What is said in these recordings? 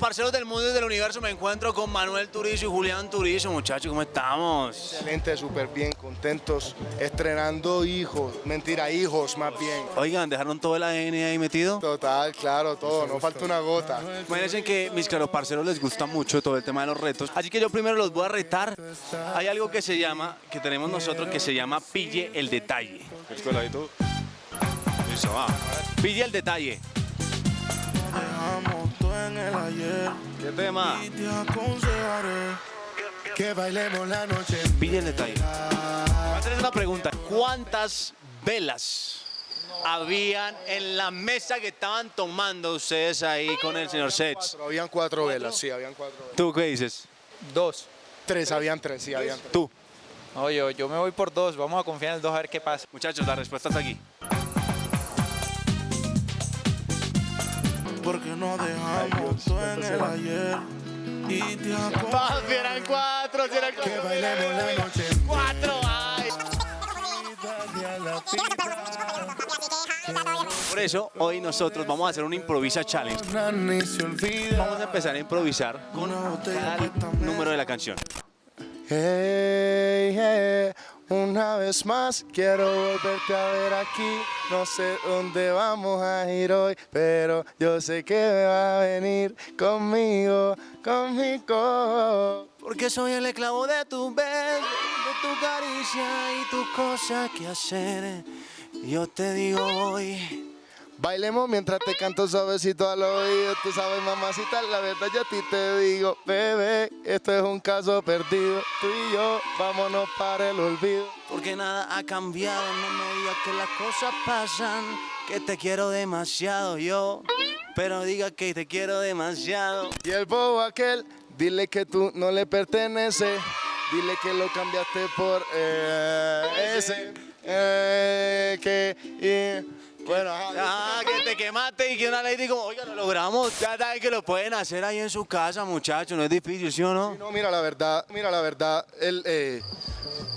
parceros del mundo y del universo, me encuentro con Manuel Turizo y Julián Turizo. Muchachos, ¿cómo estamos? Excelente, súper bien, contentos, estrenando hijos, mentira, hijos más bien. Oigan, ¿dejaron todo el ADN ahí metido? Total, claro, todo, no falta una gota. Imagínense que mis claros parceros les gusta mucho todo el tema de los retos. Así que yo primero los voy a retar. Hay algo que se llama, que tenemos nosotros, que se llama Pille el Detalle. Pille el Detalle. Dejamos todo en el ayer ¿Qué tema? y te aconsejaré que bailemos la noche. Detalle. Voy a hacerles una pregunta. ¿Cuántas velas habían en la mesa que estaban tomando ustedes ahí con el señor Sets? Habían cuatro velas, sí, habían cuatro velas. ¿Tú qué dices? Dos. Tres, habían tres, sí, habían tres. Tú. No, yo, yo me voy por dos. Vamos a confiar en el dos a ver qué pasa. Muchachos, la respuesta está aquí. Porque no dejamos todo en el ayer y te aconsejaré eran cuatro, eran que bailemos la noche. Cuatro, ay. Por eso, hoy nosotros vamos a hacer un improvisa challenge. Vamos a empezar a improvisar con cada número de la canción. Hey, hey, una vez más quiero volverte a ver aquí. No sé dónde vamos a ir hoy, pero yo sé que me va a venir conmigo, conmigo. Porque soy el esclavo de tu beso, de tu caricia y tu cosa que hacer. Yo te digo hoy. Bailemos mientras te canto suavecito al oído. Tú sabes, mamacita, la verdad yo a ti te digo, bebé, esto es un caso perdido. Tú y yo, vámonos para el olvido. Porque nada ha cambiado, no me digas que las cosas pasan, que te quiero demasiado yo, pero diga que te quiero demasiado. Y el bobo aquel, dile que tú no le perteneces. Dile que lo cambiaste por eh, ese. eh, que. Bueno, ajá. Ah, que te quemaste y que una lady como, oiga, lo logramos. Ya saben que lo pueden hacer ahí en su casa, muchachos, no es difícil, ¿sí o no? No, mira la verdad, mira la verdad, el eh,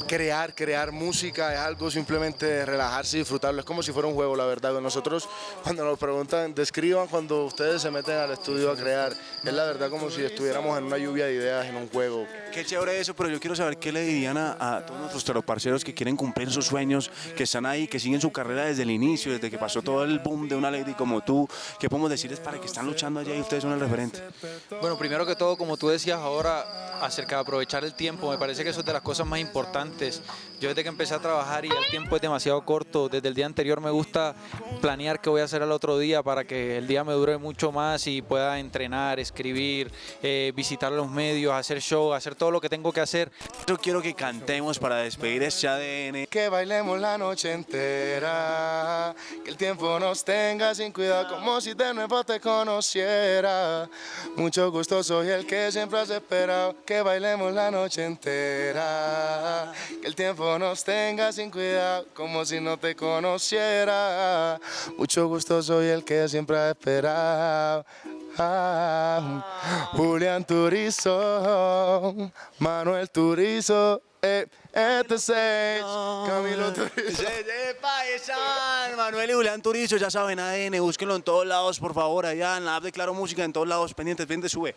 crear, crear música es algo simplemente de relajarse y disfrutarlo, es como si fuera un juego, la verdad. Nosotros cuando nos preguntan, describan cuando ustedes se meten al estudio a crear, es la verdad como si estuviéramos en una lluvia de ideas, en un juego. Qué chévere eso, pero yo quiero saber qué le dirían a, a todos nuestros taroparceros que quieren cumplir sus sueños, que están ahí, que siguen su carrera desde el inicio, desde que pasó todo el boom de una lady como tú. ¿Qué podemos decirles para que están luchando allá y ustedes son el referente? Bueno, primero que todo, como tú decías ahora, acerca de aprovechar el tiempo, me parece que eso es de las cosas más importantes importantes. Yo desde que empecé a trabajar y el tiempo es demasiado corto, desde el día anterior me gusta planear qué voy a hacer al otro día para que el día me dure mucho más y pueda entrenar, escribir, eh, visitar los medios, hacer show, hacer todo lo que tengo que hacer. Yo quiero que cantemos para despedir este ADN. Que bailemos la noche entera, que el tiempo nos tenga sin cuidado como si de nuevo te conociera. Mucho gusto soy el que siempre has esperado, que bailemos la noche entera, que el tiempo nos tenga sin cuidado como si no te conociera. Mucho gusto soy el que siempre has esperado. Ah, Julián Turizo, Manuel Turizo, eh, este es Camilo Turizo. Manuel y Julián Turizo, ya saben, ADN, búsquenlo en todos lados, por favor, allá en la app de Claro Música, en todos lados, pendientes, pendientes, sube.